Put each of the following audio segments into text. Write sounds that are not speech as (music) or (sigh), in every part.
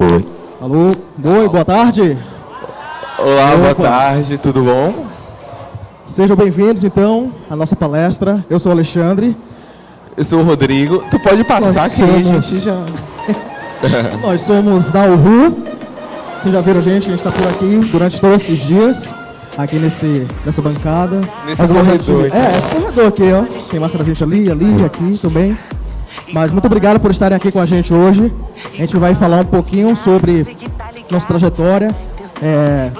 Oi. Alô, oi, boa tarde. Olá, boa tarde, tudo bom? Sejam bem-vindos, então, à nossa palestra. Eu sou o Alexandre. Eu sou o Rodrigo. Tu pode passar Nós que a somos- gente já... (laughs) Nós somos da URU. Vocês já viram a gente, a gente está por aqui durante todos esses dias, aqui nesse, nessa bancada. Nesse Algumas corredor ativi- É, esse corredor aqui, ó. Tem marca da gente ali, ali, aqui também. Mas muito obrigado por estarem aqui com a gente hoje. A gente vai falar um pouquinho sobre nossa trajetória. É,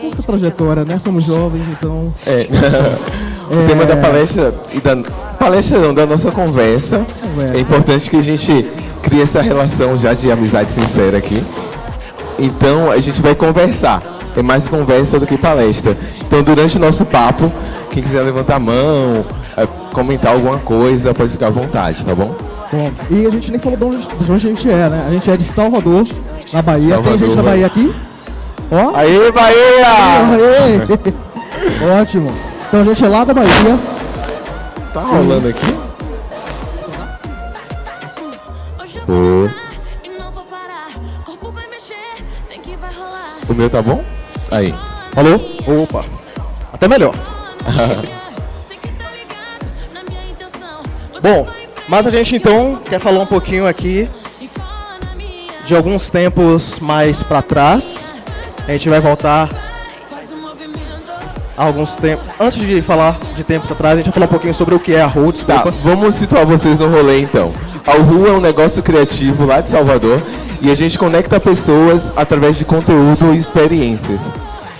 curta trajetória, né? Somos jovens, então É. (laughs) o tema da palestra e da palestra não, da nossa conversa. Conversa. É importante que a gente crie essa relação já de amizade sincera aqui. Então a gente vai conversar. É mais conversa do que palestra. Então durante o nosso papo, quem quiser levantar a mão, é, comentar alguma coisa, pode ficar à vontade, tá bom? Bom, e a gente nem falou de onde, de onde a gente é, né? A gente é de Salvador, na Bahia. Tem Salvador, gente da. Bahia aqui? Ó. Aê, Bahia! Aê! (laughs) Ótimo. Então a gente é lá da Bahia. Tá rolando aqui? Hoje eu vou dançar e não vou parar. Corpo vai mexer, vem que vai rolar. O meu tá bom? Aí. Alô? Opa. Até melhor. (laughs) Bom, mas a gente então quer falar um pouquinho aqui de alguns tempos mais pra trás. A gente vai voltar alguns tempos. Antes de falar de tempos atrás, a gente vai falar um pouquinho sobre o que é a Rua, Tá, desculpa. vamos situar vocês no rolê então. A Rua é um negócio criativo lá de Salvador e a gente conecta pessoas através de conteúdo e experiências.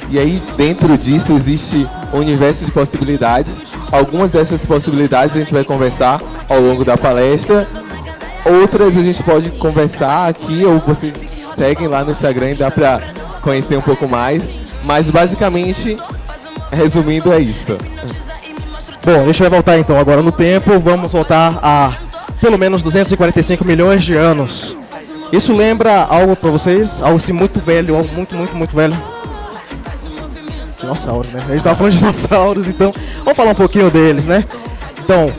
E aí dentro disso existe um universo de possibilidades. Algumas dessas possibilidades a gente vai conversar ao longo da palestra. Outras a gente pode conversar aqui ou vocês seguem lá no Instagram e dá pra conhecer um pouco mais. Mas basicamente, resumindo, é isso. Bom, a gente vai voltar então agora no tempo. Vamos voltar a pelo menos 245 milhões de anos. Isso lembra algo pra vocês? Algo assim muito velho, algo muito, muito, muito velho? Dinossauros, né? A gente tava falando de (laughs) dinossauros, então vamos falar um pouquinho deles, né? Então,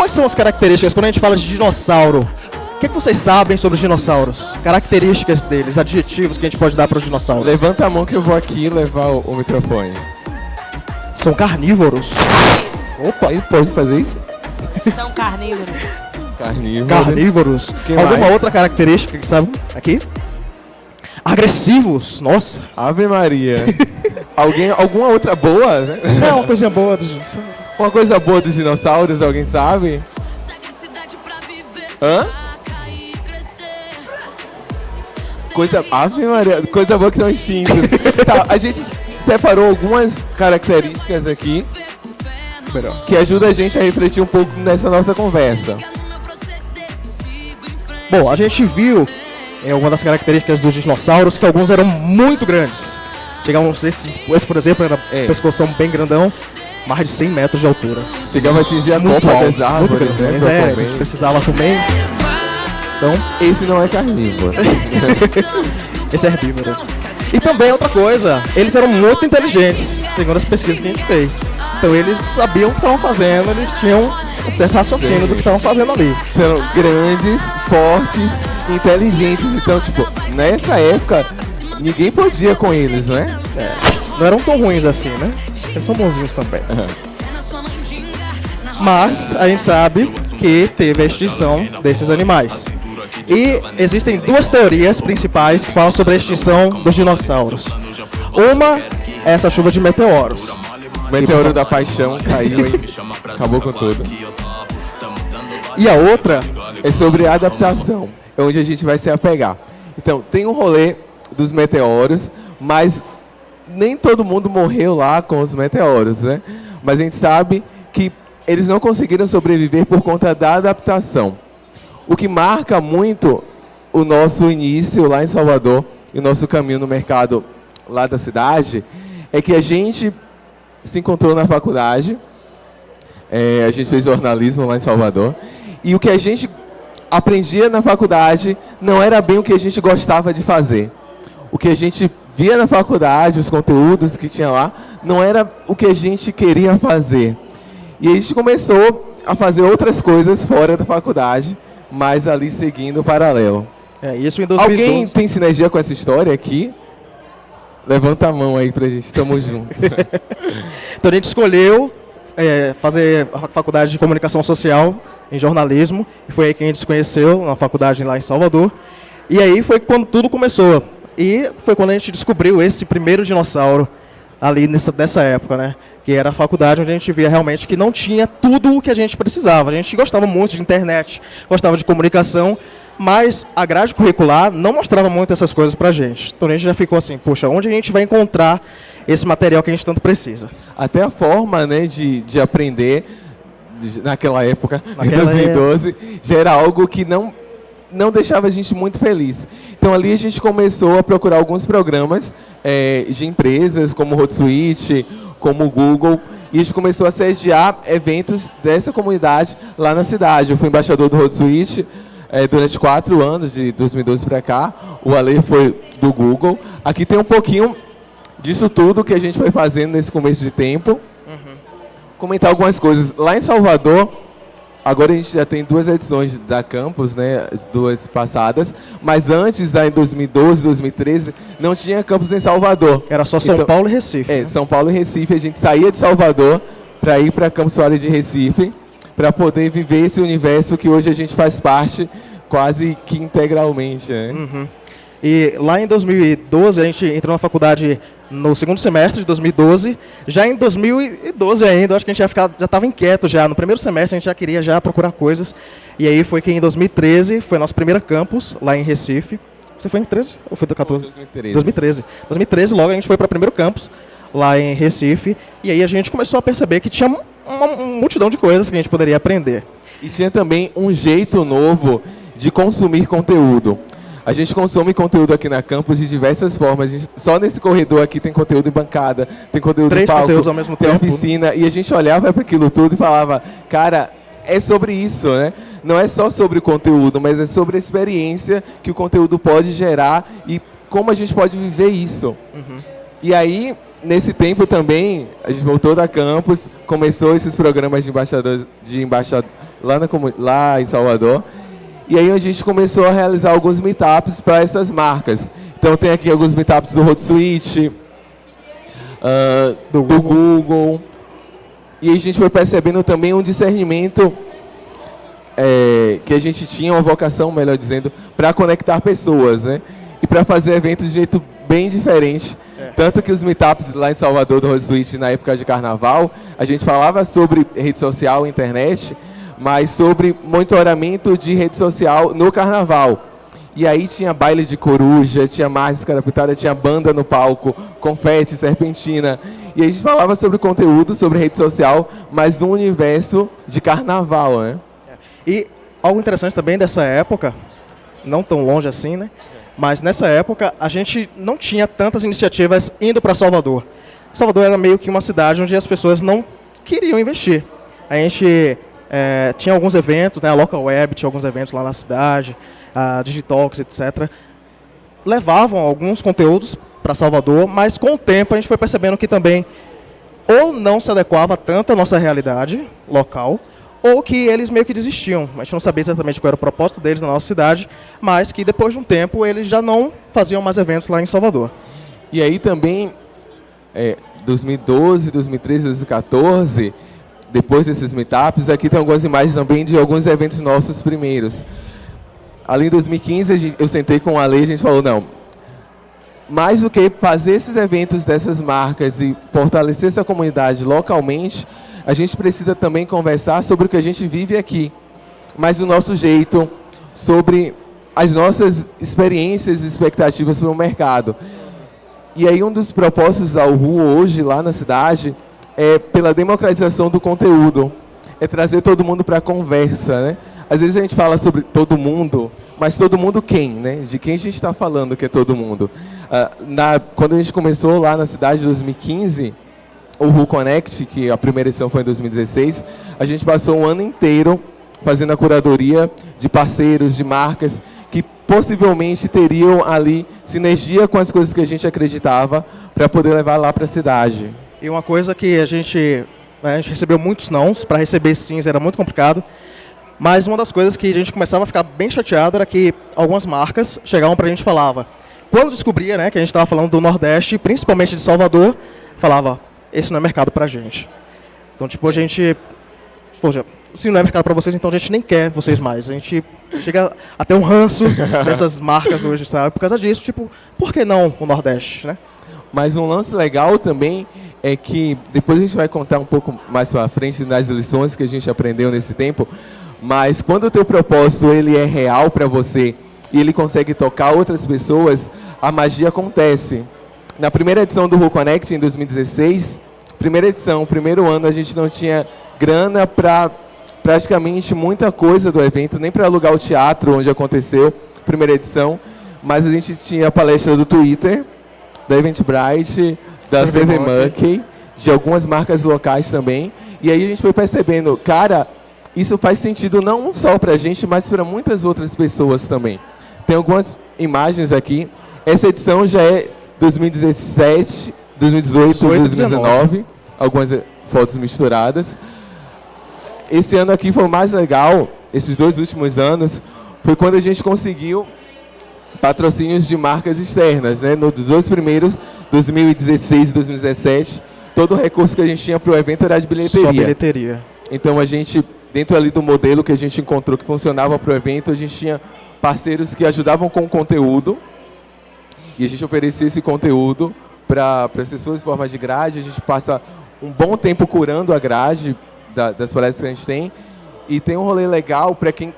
quais são as características quando a gente fala de dinossauro? O que, que vocês sabem sobre os dinossauros? Características deles, adjetivos que a gente pode dar para os dinossauros? Levanta a mão que eu vou aqui levar o, o microfone. São carnívoros. Opa, Ele pode fazer isso? São carnívoros. Carnívoro. carnívoros. Que Alguma mais? outra característica que sabe aqui? Agressivos. Nossa. Ave Maria. Alguém, alguma outra boa? né? É uma coisinha boa dos dinossauros. Uma coisa boa dos dinossauros, alguém sabe? Hã? Coisa. Ave Maria, coisa boa que são extintos. (laughs) tá, a gente separou algumas características aqui que ajudam a gente a refletir um pouco nessa nossa conversa. Bom, a gente viu em alguma das características dos dinossauros que alguns eram muito grandes. Chegavam esses, esse por exemplo, era É. pescoção bem grandão, mais de 100 metros de altura. Chegava a atingir a Muito copa alto, das árvores, muito grande. né? É, a gente precisava também. Então, Esse não é carnívoro. (laughs) esse é herbívoro. E também outra coisa, eles eram muito inteligentes, segundo as pesquisas que a gente fez. Então eles sabiam o que estavam fazendo, eles tinham um certo raciocínio do que estavam fazendo ali. eram grandes, fortes, inteligentes. Então, tipo, nessa época, ninguém podia com eles, né? Não eram tão ruins assim, né? Eles são bonzinhos também. Mas a gente sabe que teve a extinção desses animais. E existem duas teorias principais que falam sobre a extinção dos dinossauros. Uma é essa chuva de meteoros. O meteoro da paixão caiu e acabou com tudo. E a outra É sobre adaptação, é onde a gente vai se apegar. Então, tem um rolê dos meteoros, mas nem todo mundo morreu lá com os meteoros, né? Mas a gente sabe que eles não conseguiram sobreviver por conta da adaptação. O que marca muito o nosso início lá em Salvador e o nosso caminho no mercado lá da cidade é que a gente se encontrou na faculdade, é, a gente fez jornalismo lá em Salvador, e o que a gente aprendia na faculdade não era bem o que a gente gostava de fazer. O que a gente via na faculdade, os conteúdos que tinha lá, não era o que a gente queria fazer. E a gente começou a fazer outras coisas fora da faculdade, mas ali seguindo o paralelo. É, isso em 2012. Alguém tem sinergia com essa história aqui? Levanta a mão aí pra gente, tamo (laughs) junto. Então a gente escolheu é, fazer a faculdade de comunicação social em jornalismo, e foi aí que a gente se conheceu, na faculdade lá em Salvador. E aí foi quando tudo começou. E foi quando a gente descobriu esse primeiro dinossauro ali nessa, nessa época, né? Que era a faculdade onde a gente via realmente que não tinha tudo o que a gente precisava. A gente gostava muito de internet, gostava de comunicação, mas a grade curricular não mostrava muito essas coisas pra gente. Então a gente já ficou assim, poxa, onde a gente vai encontrar esse material que a gente tanto precisa? Até a forma né, de, de aprender de- naquela época, Naquela em 2012, já era algo que não, não deixava a gente muito feliz. Então ali a gente começou a procurar alguns programas eh, de empresas, como o Hotsuite, como o Google, e a gente começou a sediar eventos dessa comunidade lá na cidade. Eu fui embaixador do Hotsuite eh, durante quatro anos, de 2012 para cá. O Ale foi do Google. Aqui tem um pouquinho disso tudo que a gente foi fazendo nesse começo de tempo. Comentar algumas coisas. Lá em Salvador, agora a gente já tem duas edições da Campus, né, as duas passadas, mas antes, em 2012, 2013, não tinha Campus em Salvador. Era só São Então- Paulo e Recife. É, né? São Paulo e Recife, a gente saía de Salvador para ir para Campus Soares de Recife, para poder viver esse universo que hoje a gente faz parte quase que integralmente, né? Uhum. E lá em 2012, a gente entrou na faculdade no segundo semestre de 2012. Já em 2012 ainda, acho que a gente já ficar, já estava inquieto já. No primeiro semestre a gente já queria já procurar coisas. E aí foi que em 2013 foi nosso primeiro campus lá em Recife. Você foi em 13 ou foi do 14? 2013. 2013. 2013 logo a gente foi para o primeiro campus lá em Recife. E aí a gente começou a perceber que tinha uma, uma multidão de coisas que a gente poderia aprender. E tinha também um jeito novo de consumir conteúdo. A gente consome conteúdo aqui na campus de diversas formas. Gente- só nesse corredor aqui tem conteúdo em bancada, tem conteúdo Três em palco, conteúdos ao mesmo tem tempo. oficina. E a gente olhava para aquilo tudo e falava, cara, é sobre isso, né? Não é só sobre o conteúdo, mas é sobre a experiência que o conteúdo pode gerar e como a gente pode viver isso. E aí, nesse tempo também, a gente voltou da campus, começou esses programas de embaixador, de embaixador lá, na, lá em Salvador. E aí a gente começou a realizar alguns meetups para essas marcas. Então tem aqui alguns meetups do Hotsuite, ah, do, Google. E a gente foi percebendo também um discernimento é, que a gente tinha uma vocação, melhor dizendo, para conectar pessoas, né? E para fazer eventos de jeito bem diferente. Tanto que os meetups lá em Salvador do Rosuite, na época de carnaval, a gente falava sobre rede social, internet, mas sobre monitoramento de rede social no carnaval. E aí tinha baile de coruja, tinha máscara pintada, tinha banda no palco, confete, serpentina. E a gente falava sobre conteúdo, sobre rede social, mas no universo de carnaval, né? E algo interessante também dessa época, não tão longe assim, né? Mas nessa época a gente não tinha tantas iniciativas indo para Salvador. Salvador era meio que uma cidade onde as pessoas não queriam investir. A gente eh, tinha alguns eventos, né? A Local Web tinha alguns eventos lá na cidade, a Digitalks, etc. Levavam alguns conteúdos para Salvador, mas com o tempo a gente foi percebendo que também ou não se adequava tanto à nossa realidade local, ou que eles meio que desistiam. A gente não sabia exatamente qual era o propósito deles na nossa cidade, mas que depois de um tempo eles já não faziam mais eventos lá em Salvador. E aí também, é, 2012, 2013, 2014, depois desses meetups, aqui tem algumas imagens também de alguns eventos nossos primeiros. Ali em 2015, a gente- eu sentei com a lei e a gente falou, não, mais do que fazer esses eventos dessas marcas e fortalecer essa comunidade localmente, a gente precisa também conversar sobre o que a gente vive aqui, mas do nosso jeito, sobre as nossas experiências e expectativas para o mercado. E aí um dos propósitos da URU hoje lá na cidade é pela democratização do conteúdo, é trazer todo mundo para a conversa, né? Às vezes a gente fala sobre todo mundo, mas todo mundo quem, né? De quem a gente está falando que é todo mundo? Ah, na, quando a gente começou lá na cidade em 2015, o RU Connect, que a primeira edição foi em 2016, a gente passou um ano inteiro fazendo a curadoria de parceiros, de marcas, que possivelmente teriam ali sinergia com as coisas que a gente acreditava para poder levar lá para a cidade. E uma coisa que a gente, né, a gente recebeu muitos nãos, para receber sims era muito complicado. Mas uma das coisas que a gente começava a ficar bem chateado era que algumas marcas chegavam para a gente e falavam, quando descobria né, que a gente estava falando do Nordeste, principalmente de Salvador, falava, esse não é mercado para a gente. Então, tipo, a gente... Poxa, se não é mercado para vocês, então a gente nem quer vocês mais. A gente chega até um ranço (laughs) dessas marcas hoje, sabe? Por causa disso, tipo, por que não o Nordeste, né? Mas um lance legal também é que depois a gente vai contar um pouco mais para frente das lições que a gente aprendeu nesse tempo, mas quando o teu propósito ele é real para você e ele consegue tocar outras pessoas, a magia acontece. Na primeira edição do Who Connect em 2016, primeira edição, primeiro ano, a gente não tinha grana para praticamente muita coisa do evento, nem para alugar o teatro onde aconteceu, primeira edição, mas a gente tinha a palestra do Twitter, da Eventbrite, da CV Monkey, de algumas marcas locais também. E aí a gente foi percebendo, cara, isso faz sentido não só para a gente, mas para muitas outras pessoas também. Tem algumas imagens aqui. Essa edição já é 2017, 2018, 2019. Algumas fotos misturadas. Esse ano aqui foi o mais legal, esses dois últimos anos, foi quando a gente conseguiu patrocínios de marcas externas, né? Nos dois primeiros, 2016 e 2017, todo o recurso que a gente tinha para o evento era de bilheteria. Só bilheteria. Então a gente, dentro ali do modelo que a gente encontrou que funcionava para o evento, a gente tinha parceiros que ajudavam com o conteúdo e a gente oferecia esse conteúdo para as pessoas em forma de grade. A gente passa um bom tempo curando a grade da, das palestras que a gente tem. E tem um rolê legal para quem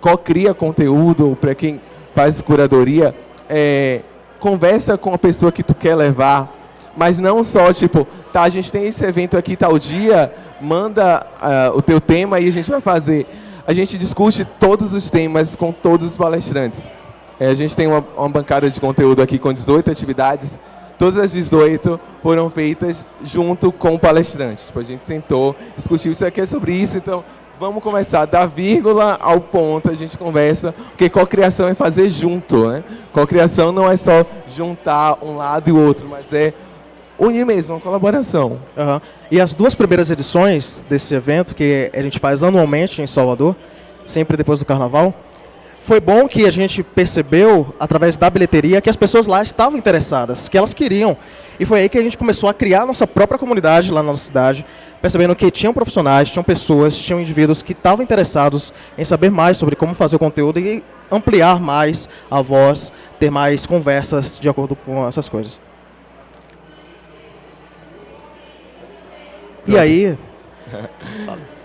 co-cria conteúdo, para quem faz curadoria, é, conversa com a pessoa que tu quer levar, mas não só, tipo, tá, a gente tem esse evento aqui tal dia, manda uh, o teu tema e a gente vai fazer. A gente discute todos os temas com todos os palestrantes. É, a gente tem uma, uma bancada de conteúdo aqui com 18 atividades, todas as 18 foram feitas junto com o palestrante. Tipo, a gente sentou, discutiu isso aqui é sobre isso, então vamos começar da vírgula ao ponto, a gente conversa, porque cocriação é fazer junto, né? Cocriação não é só juntar um lado e o outro, mas é unir mesmo, uma colaboração. Uhum. E as duas primeiras edições desse evento, que a gente faz anualmente em Salvador, sempre depois do Carnaval, foi bom que a gente percebeu, através da bilheteria, que as pessoas lá estavam interessadas, que elas queriam. E foi aí que a gente começou a criar a nossa própria comunidade lá na nossa cidade, percebendo que tinham profissionais, tinham pessoas, tinham indivíduos que estavam interessados em saber mais sobre como fazer o conteúdo e ampliar mais a voz, ter mais conversas de acordo com essas coisas. E aí... (laughs)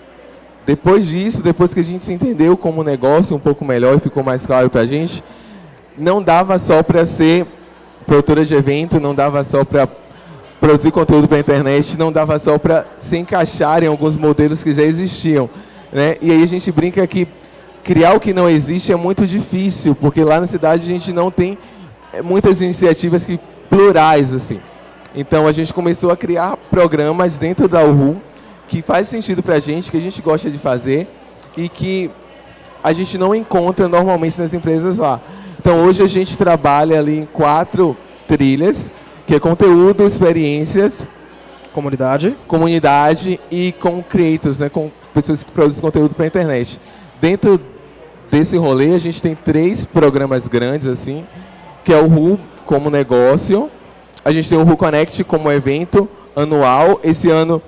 Depois disso, depois que a gente se entendeu como negócio um pouco melhor e ficou mais claro para a gente, não dava só para ser produtora de evento, não dava só para produzir conteúdo para a internet, não dava só para se encaixar em alguns modelos que já existiam. Né? E aí a gente brinca que criar o que não existe é muito difícil, porque lá na cidade a gente não tem eh, muitas iniciativas que, plurais. assim. Então a gente começou a criar programas dentro da URU, que faz sentido para a gente, que a gente gosta de fazer e que a gente não encontra normalmente nas empresas lá. Então hoje a gente trabalha ali em quatro trilhas, que é conteúdo, experiências, comunidade, comunidade e com creators, né, com pessoas que produzem conteúdo para a internet. Dentro desse rolê a gente tem três programas grandes assim, que é o RU como negócio, a gente tem o RU Connect como evento anual. Esse ano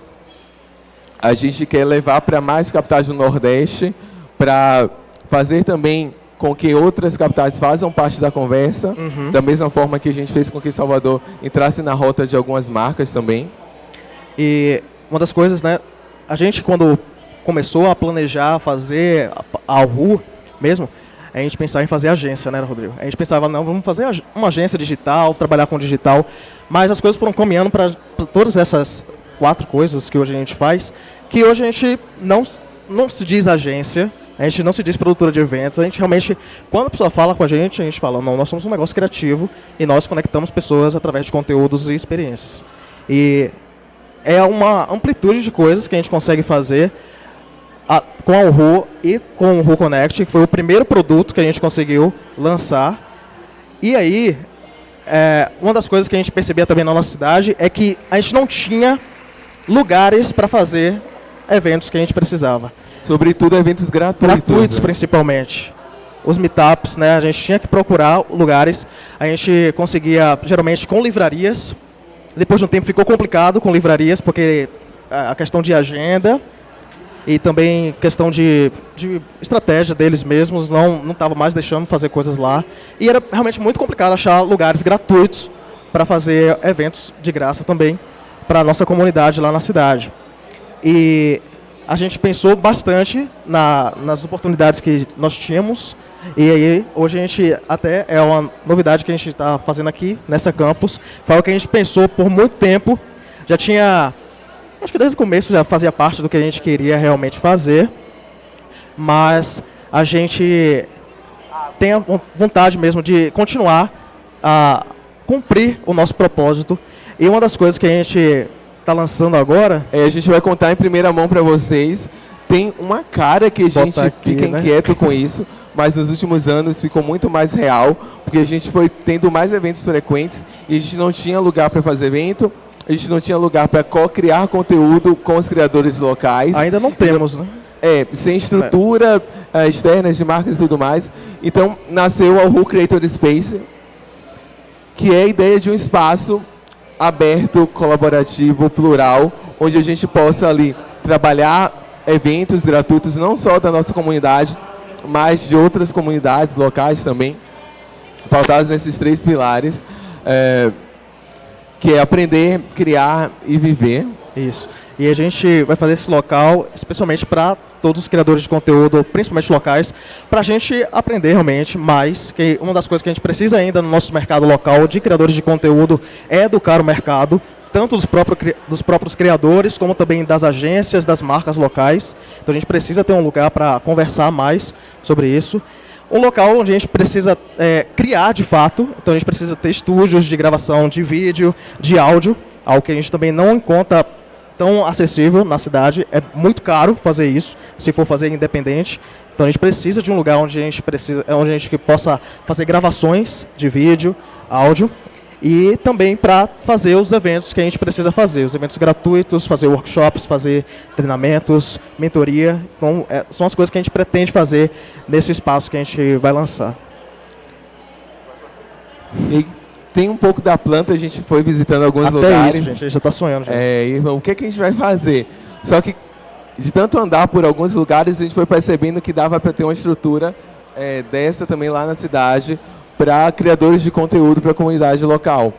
a gente quer levar para mais capitais do Nordeste, para fazer também com que outras capitais façam parte da conversa, uhum. da mesma forma que a gente fez com que Salvador entrasse na rota de algumas marcas também. E uma das coisas, né, a gente quando começou a planejar fazer a RU mesmo, a gente pensava em fazer agência, né, Rodrigo? A gente pensava, não, vamos fazer uma agência digital, trabalhar com digital, mas as coisas foram caminhando para todas essas quatro coisas que hoje a gente faz, que hoje a gente não, não se diz agência, a gente não se diz produtora de eventos, a gente realmente, quando a pessoa fala com a gente, a gente fala, não, nós somos um negócio criativo e nós conectamos pessoas através de conteúdos e experiências. E é uma amplitude de coisas que a gente consegue fazer a, com a Uhu e com o Uhu Connect, que foi o primeiro produto que a gente conseguiu lançar. E aí, é, uma das coisas que a gente percebia também na nossa cidade é que a gente não tinha lugares para fazer eventos que a gente precisava. Sobretudo eventos gratuitos. Gratuitos, né? principalmente. Os meetups, né? A gente tinha que procurar lugares. A gente conseguia, geralmente, com livrarias. Depois de um tempo ficou complicado com livrarias, porque a questão de agenda e também questão de, de estratégia deles mesmos não não estava mais deixando fazer coisas lá. E era realmente muito complicado achar lugares gratuitos para fazer eventos de graça também para a nossa comunidade lá na cidade. E a gente pensou bastante na, nas oportunidades que nós tínhamos. E aí, hoje a gente até é uma novidade que a gente está fazendo aqui nessa campus. Foi algo que a gente pensou por muito tempo. Já tinha, acho que desde o começo já fazia parte do que a gente queria realmente fazer. Mas a gente tem a von- vontade mesmo de continuar a cumprir o nosso propósito. E uma das coisas que a gente está lançando agora É, a gente vai contar em primeira mão para vocês. Tem uma cara que a gente aqui, fica né? inquieto com isso, mas nos últimos anos ficou muito mais real, porque a gente foi tendo mais eventos frequentes e a gente não tinha lugar para fazer evento, a gente não tinha lugar para co-criar conteúdo com os criadores locais. ainda não temos, né? É, sem estrutura eh, externa de marcas e tudo mais. Então, nasceu a Who Creator Space, que é a ideia de um espaço aberto, colaborativo, plural, onde a gente possa ali trabalhar eventos gratuitos, não só da nossa comunidade, mas de outras comunidades locais também, pautados nesses três pilares, eh, que é aprender, criar e viver. Isso. E a gente vai fazer esse local especialmente para todos os criadores de conteúdo, principalmente locais, para a gente aprender realmente mais, que uma das coisas que a gente precisa ainda no nosso mercado local de criadores de conteúdo é educar o mercado, tanto dos, próprios dos próprios criadores, como também das agências, das marcas locais. Então a gente precisa ter um lugar para conversar mais sobre isso. Um local onde a gente precisa é, criar de fato, então a gente precisa ter estúdios de gravação de vídeo, de áudio, algo que a gente também não encontra tão acessível na cidade. É muito caro fazer isso, se for fazer independente. Então a gente precisa de um lugar onde a gente precisa, onde a gente possa fazer gravações de vídeo, áudio e também para fazer os eventos que a gente precisa fazer, os eventos gratuitos, fazer workshops, fazer treinamentos, mentoria. Então é, são as coisas que a gente pretende fazer nesse espaço que a gente vai lançar. E tem um pouco da planta, a gente foi visitando alguns Até lugares. isso, gente, a gente já está sonhando. Já. É, e o que, que a gente vai fazer? Só que de tanto andar por alguns lugares, a gente foi percebendo que dava para ter uma estrutura é, dessa também lá na cidade para criadores de conteúdo para a comunidade local.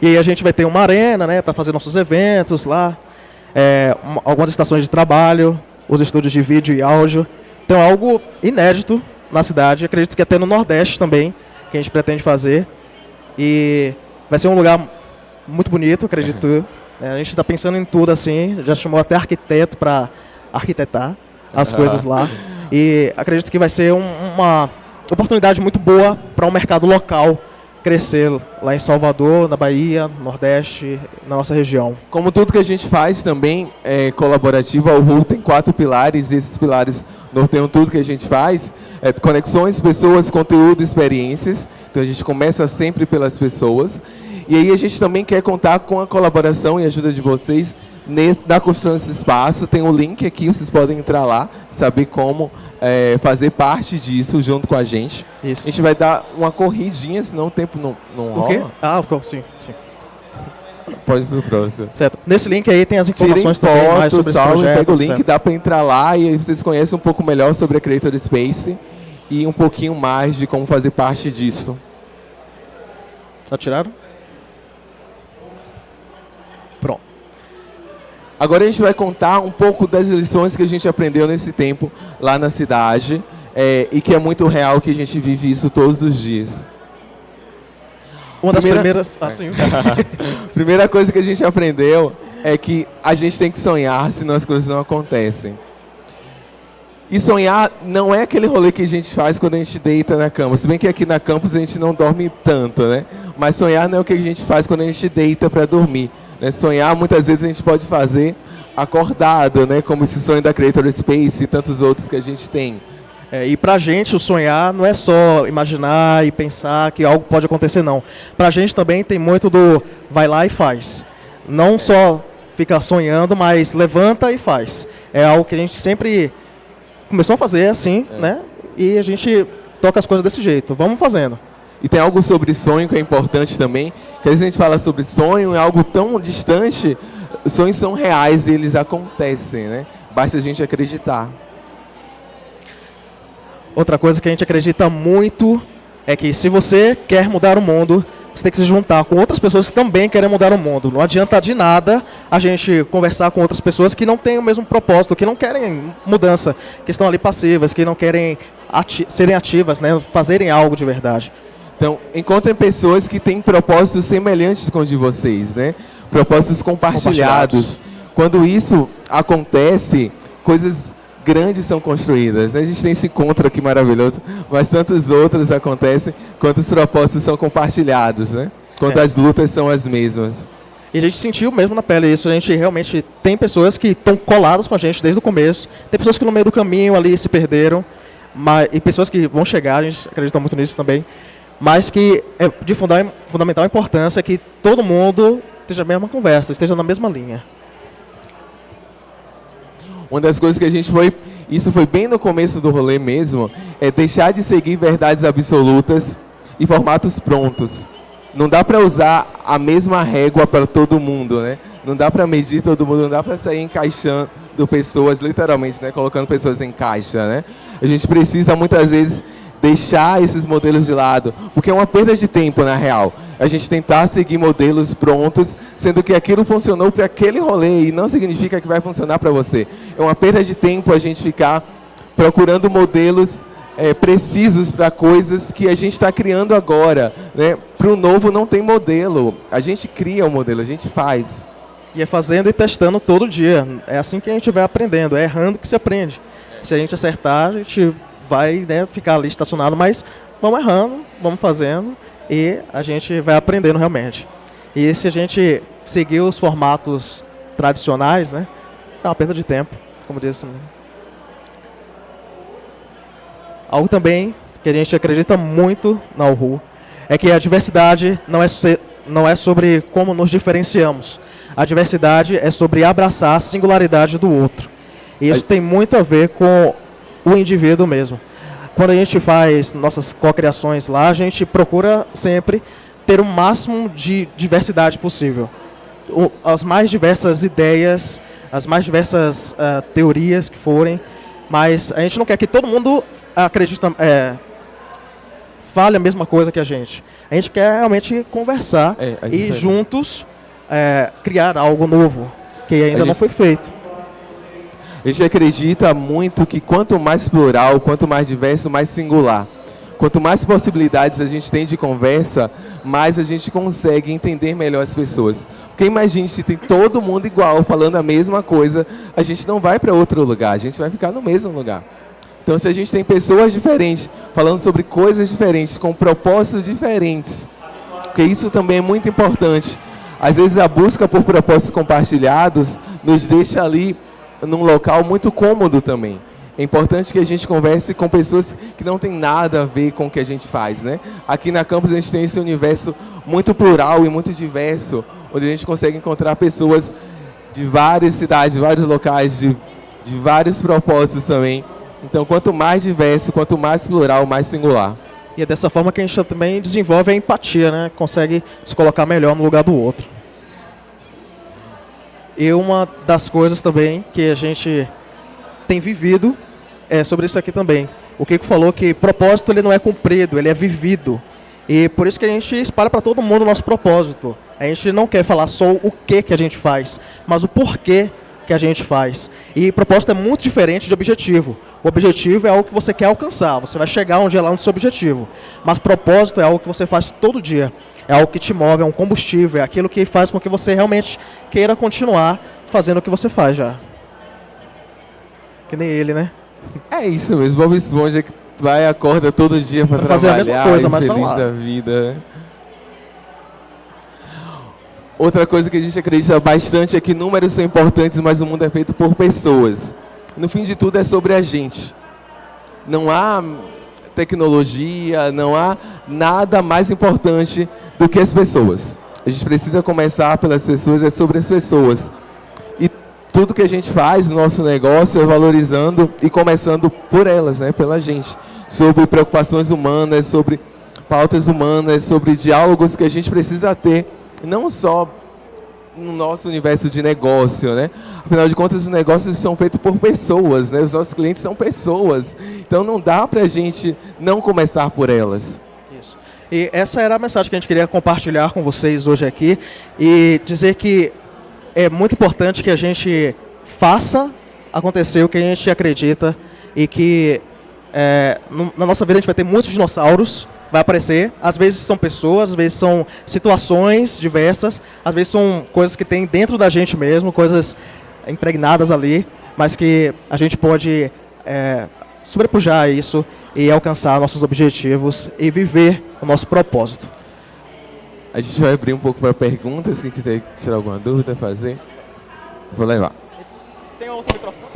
E aí a gente vai ter uma arena, né, para fazer nossos eventos lá, é, uma- algumas estações de trabalho, os estúdios de vídeo e áudio. Então é algo inédito na cidade, acredito que até no Nordeste também, que a gente pretende fazer. E vai ser um lugar muito bonito, acredito. eu. (laughs) É, a gente está pensando em tudo assim, já chamou até arquiteto para arquitetar as coisas lá. (laughs) E acredito que vai ser um- uma oportunidade muito boa para o mercado local crescer lá em Salvador, na Bahia, no Nordeste, na nossa região. Como tudo que a gente faz também é colaborativo, a URU tem quatro pilares, e esses pilares norteiam tudo que a gente faz. É conexões, pessoas, conteúdo, experiências. Então a gente começa sempre pelas pessoas. E aí a gente também quer contar com a colaboração e ajuda de vocês na construção desse espaço. Tem o link aqui, vocês podem entrar lá, saber como é, fazer parte disso junto com a gente. Isso. A gente vai dar uma corridinha, senão o tempo não, não O quê? rola. Ah, sim, sim. Pode ir pro próximo. Certo. Nesse link aí tem as Tirem informações também mais sobre esse salve, projeto. pega o link, certo. dá para entrar lá e vocês conhecem um pouco melhor sobre a Creator Space e um pouquinho mais de como fazer parte disso. Já tiraram? Pronto. Agora a gente vai contar um pouco das lições que a gente aprendeu nesse tempo lá na cidade é, e que é muito real que a gente vive isso todos os dias. Uma das Primeira- primeiras. Ah, sim. (laughs) Primeira coisa que a gente aprendeu é que a gente tem que sonhar, senão as coisas não acontecem. E sonhar não é aquele rolê que a gente faz quando a gente deita na cama. Se bem que aqui na campus a gente não dorme tanto, né? Mas sonhar não é o que a gente faz quando a gente deita para dormir. Né? Sonhar muitas vezes a gente pode fazer acordado, né? Como esse sonho da Creator Space e tantos outros que a gente tem. É, e pra gente, o sonhar não é só imaginar e pensar que algo pode acontecer, não. Pra gente também tem muito do vai lá e faz. Não só fica sonhando, mas levanta e faz. É algo que a gente sempre começou a fazer assim, né? E a gente toca as coisas desse jeito. Vamos fazendo. E tem algo sobre sonho que é importante também, que às vezes a gente fala sobre sonho, é algo tão distante, sonhos são reais e eles acontecem, né? Basta a gente acreditar. Outra coisa que a gente acredita muito é que se você quer mudar o mundo, você tem que se juntar com outras pessoas que também querem mudar o mundo. Não adianta de nada a gente conversar com outras pessoas que não têm o mesmo propósito, que não querem mudança, que estão ali passivas, que não querem ati serem ativas, né, fazerem algo de verdade. Então, encontrem pessoas que têm propósitos semelhantes com os de vocês, né? Propósitos compartilhados. Compartilhados. Quando isso acontece, coisas grandes são construídas. né? A gente tem esse encontro aqui maravilhoso, mas tantos outros acontecem quando os propósitos são compartilhados, né? Quando É. as lutas são as mesmas. E a gente sentiu mesmo na pele isso. A gente realmente tem pessoas que estão coladas com a gente desde o começo. Tem pessoas que no meio do caminho ali se perderam. Mas, e pessoas que vão chegar, a gente acredita muito nisso também. Mas que é de funda- fundamental importância que todo mundo esteja na mesma conversa, esteja na mesma linha. Uma das coisas que a gente foi, isso foi bem no começo do rolê mesmo, é deixar de seguir verdades absolutas e formatos prontos. Não dá para usar a mesma régua para todo mundo, né? Não dá para medir todo mundo, não dá para sair encaixando pessoas, literalmente, né? Colocando pessoas em caixa, né? A gente precisa muitas vezes deixar esses modelos de lado, porque é uma perda de tempo na real. A gente tentar seguir modelos prontos, sendo que aquilo funcionou para aquele rolê e não significa que vai funcionar para você. É uma perda de tempo a gente ficar procurando modelos eh, precisos para coisas que a gente está criando agora. Né? Para o novo não tem modelo. A gente cria o modelo, a gente faz. E é fazendo e testando todo dia. É assim que a gente vai aprendendo, é errando que se aprende. Se a gente acertar, a gente vai né, ficar ali estacionado, mas vamos errando, vamos fazendo e a gente vai aprendendo realmente. E se a gente seguir os formatos tradicionais, né, é uma perda de tempo, como disse. Algo também que a gente acredita muito na URU é que a diversidade não é, se- não é sobre como nos diferenciamos. A diversidade é sobre abraçar a singularidade do outro. E isso Aí- tem muito a ver com o indivíduo mesmo. Quando a gente faz nossas cocriações lá, a gente procura sempre ter o máximo de diversidade possível. O- as mais diversas ideias, as mais diversas ah, teorias que forem, mas a gente não quer que todo mundo acredite, é, fale a mesma coisa que a gente. A gente quer realmente conversar É, e juntos é, criar algo novo que ainda A não gente- foi feito. A gente acredita muito que quanto mais plural, quanto mais diverso, mais singular. Quanto mais possibilidades a gente tem de conversa, mais a gente consegue entender melhor as pessoas. Porque imagine se tem todo mundo igual, falando a mesma coisa, a gente não vai para outro lugar, a gente vai ficar no mesmo lugar. Então, se a gente tem pessoas diferentes, falando sobre coisas diferentes, com propósitos diferentes, porque isso também é muito importante. Às vezes a busca por propósitos compartilhados nos deixa ali num local muito cômodo também. É importante que a gente converse com pessoas que não têm nada a ver com o que a gente faz, né? Aqui na campus a gente tem esse universo muito plural e muito diverso, onde a gente consegue encontrar pessoas de várias cidades, de vários locais, de, de vários propósitos também. Então, quanto mais diverso, quanto mais plural, mais singular. E é dessa forma que a gente também desenvolve a empatia, né? Consegue se colocar melhor no lugar do outro. E uma das coisas também que a gente tem vivido é sobre isso aqui também. O Kiko falou que propósito ele não é cumprido, ele é vivido. E por isso que a gente espalha para todo mundo o nosso propósito. A gente não quer falar só o que que a gente faz, mas o porquê que a gente faz. E propósito é muito diferente de objetivo. O objetivo é algo que você quer alcançar, você vai chegar um dia lá no seu objetivo. Mas propósito é algo que você faz todo dia. É algo que te move, é um combustível, é aquilo que faz com que você realmente queira continuar fazendo o que você faz já. Que nem ele, né? É isso mesmo, Bob Esponja que vai e acorda todo dia para Pra fazer a trabalhar, mesma coisa, mas tá feliz lá. da vida. Outra coisa que a gente acredita bastante é que números são importantes, mas o mundo é feito por pessoas. No fim de tudo é sobre a gente. Não há tecnologia, não há nada mais importante do que as pessoas. A gente precisa começar pelas pessoas, é sobre as pessoas. tudo que a gente faz, o nosso negócio, é valorizando e começando por elas, né, pela gente. Sobre preocupações humanas, sobre pautas humanas, sobre diálogos que a gente precisa ter, não só no nosso universo de negócio, né? Afinal de contas, os negócios são feitos por pessoas, né? Os nossos clientes são pessoas. Então não dá para a gente não começar por elas. E essa era a mensagem que a gente queria compartilhar com vocês hoje aqui e dizer que é muito importante que a gente faça acontecer o que a gente acredita e que é, na nossa vida a gente vai ter muitos dinossauros, vai aparecer. Às vezes são pessoas, às vezes são situações diversas, às vezes são coisas que tem dentro da gente mesmo, coisas impregnadas ali, mas que a gente pode é, sobrepujar isso e alcançar nossos objetivos e viver o nosso propósito. A gente vai abrir um pouco para perguntas, quem quiser tirar alguma dúvida, fazer. Vou levar. Tem outro microfone?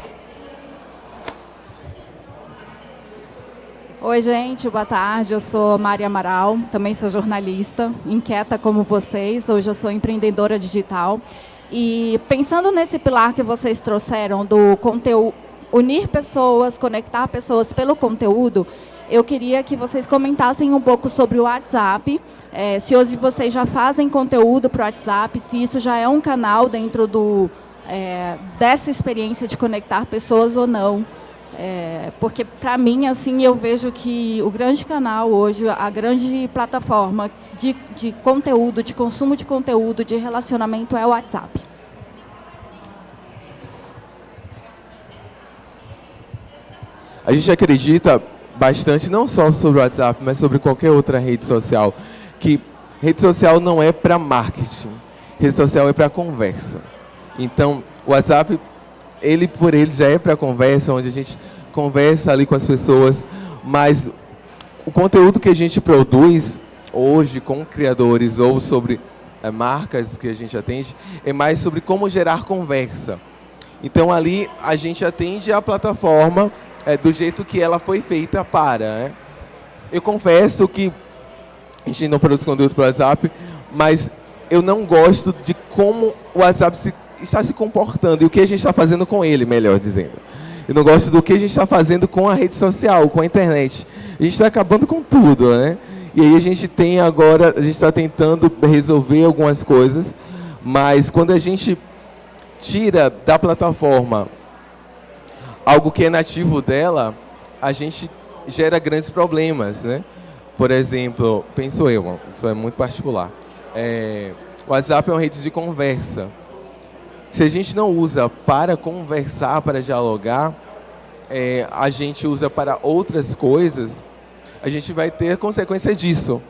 Oi, gente, boa tarde. Eu sou Maria Amaral, também sou jornalista, inquieta como vocês. Hoje eu sou empreendedora digital. E pensando nesse pilar que vocês trouxeram do conteúdo, unir pessoas, conectar pessoas pelo conteúdo, eu queria que vocês comentassem um pouco sobre o WhatsApp. É, se hoje vocês já fazem conteúdo para o WhatsApp, se isso já é um canal dentro do, é, dessa experiência de conectar pessoas ou não. É, porque, para mim, assim, eu vejo que o grande canal hoje, a grande plataforma de, de conteúdo, de consumo de conteúdo, de relacionamento é o WhatsApp. A gente acredita bastante, não só sobre o WhatsApp, mas sobre qualquer outra rede social, que rede social não é para marketing, rede social é para conversa. Então, o WhatsApp ele por ele já é para conversa, onde a gente conversa ali com as pessoas, mas o conteúdo que a gente produz hoje com criadores ou sobre é, marcas que a gente atende é mais sobre como gerar conversa. Então ali a gente atende a plataforma é, do jeito que ela foi feita para. Né? Eu confesso que a gente não produz conteúdo para o WhatsApp, mas eu não gosto de como o WhatsApp se está se comportando e o que a gente está fazendo com ele, melhor dizendo. Eu não gosto do que a gente está fazendo com a rede social, com a internet. A gente está acabando com tudo, né? E aí a gente tem agora, a gente está tentando resolver algumas coisas, mas quando a gente tira da plataforma algo que é nativo dela, a gente gera grandes problemas, né? Por exemplo, penso eu, isso é muito particular. É, o WhatsApp é uma rede de conversa. Se a gente não usa para conversar, para dialogar, é, a gente usa para outras coisas, a gente vai ter consequência disso.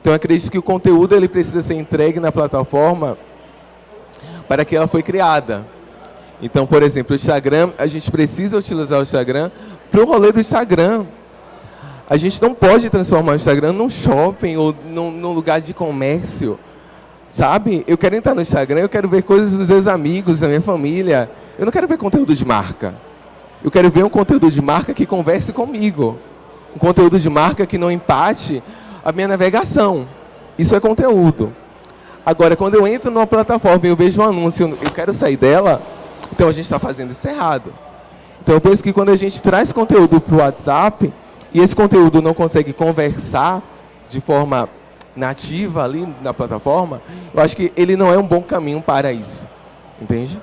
Então, acredito que o conteúdo ele precisa ser entregue na plataforma para que ela foi criada. Então, por exemplo, o Instagram, a gente precisa utilizar o Instagram para o rolê do Instagram. A gente não pode transformar o Instagram num shopping ou num, num lugar de comércio. Sabe? Eu quero entrar no Instagram, eu quero ver coisas dos meus amigos, da minha família. Eu não quero ver conteúdo de marca. Eu quero ver um conteúdo de marca que converse comigo. Um conteúdo de marca que não empate a minha navegação. Isso é conteúdo. Agora, quando eu entro numa plataforma e eu vejo um anúncio, eu quero sair dela, então a gente está fazendo isso errado. Então eu penso que quando a gente traz conteúdo para o WhatsApp, e esse conteúdo não consegue conversar de forma nativa ali na plataforma, eu acho que ele não é um bom caminho para isso. Entende?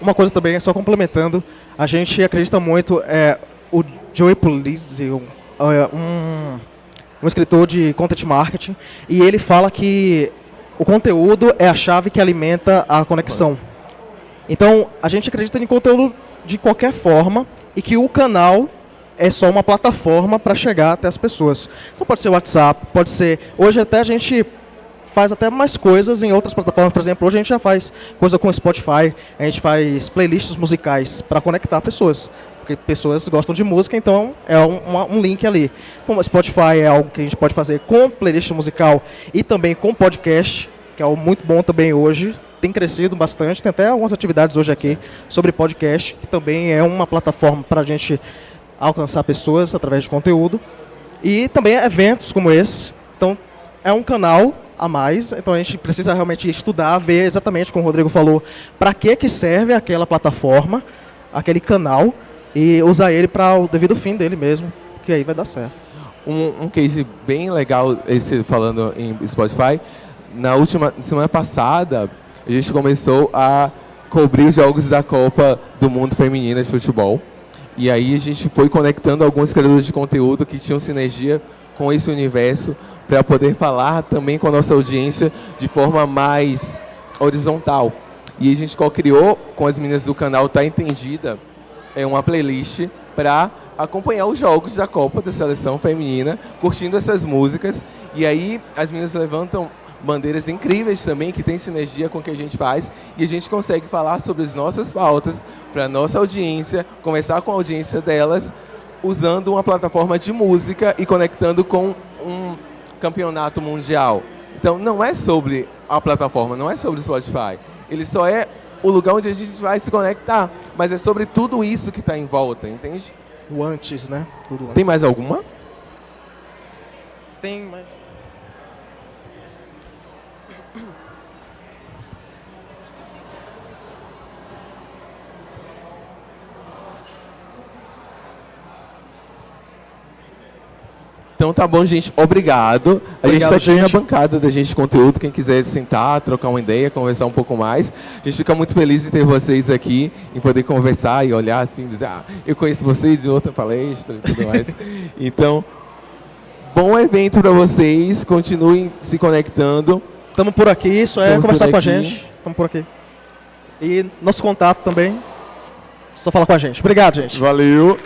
Uma coisa também, só complementando, a gente acredita muito, é, o Joey Pulizzi, um, é, um, um escritor de content marketing, e ele fala que o conteúdo é a chave que alimenta a conexão. Então, a gente acredita em conteúdo de qualquer forma e que o canal é só uma plataforma para chegar até as pessoas. Então pode ser WhatsApp, pode ser. Hoje até a gente faz até mais coisas em outras plataformas. Por exemplo, hoje a gente já faz coisa com Spotify, a gente faz playlists musicais para conectar pessoas. Porque pessoas gostam de música, então é um, uma, um link ali. Então, Spotify é algo que a gente pode fazer com playlist musical e também com podcast, que é algo muito bom também hoje. Tem crescido bastante, tem até algumas atividades hoje aqui sobre podcast, que também é uma plataforma para a gente alcançar pessoas através de conteúdo. E também eventos como esse. Então, é um canal a mais, então a gente precisa realmente estudar, ver exatamente como o Rodrigo falou, para que que serve aquela plataforma, aquele canal e usar ele para o devido fim dele mesmo, que aí vai dar certo. Um, um case bem legal, esse falando em Spotify, na última semana passada, a gente começou a cobrir os jogos da Copa do Mundo Feminina de Futebol. E aí a gente foi conectando alguns criadores de conteúdo que tinham sinergia com esse universo para poder falar também com a nossa audiência de forma mais horizontal. E a gente co-criou com as meninas do canal Tá Entendida é uma playlist para acompanhar os jogos da Copa da Seleção Feminina, curtindo essas músicas. E aí as meninas levantam bandeiras incríveis também, que tem sinergia com o que a gente faz, e a gente consegue falar sobre as nossas pautas para a nossa audiência, conversar com a audiência delas, usando uma plataforma de música e conectando com um campeonato mundial. Então não é sobre a plataforma, não é sobre o Spotify. Ele só é o lugar onde a gente vai se conectar, mas é sobre tudo isso que está em volta, entende? O antes, né? Tudo antes. Tem mais alguma? Tem, mas... Então tá bom, gente. Obrigado. A gente está aqui na bancada da gente de conteúdo. Quem quiser sentar, trocar uma ideia, conversar um pouco mais. A gente fica muito feliz de ter vocês aqui, em poder conversar e olhar assim, dizer, ah, eu conheço vocês de outra palestra e tudo mais. (laughs) então, bom evento para vocês. Continuem se conectando. Estamos por aqui, só é conversar com a gente. Estamos por aqui. E nosso contato também, só falar com a gente. Obrigado, gente. Valeu.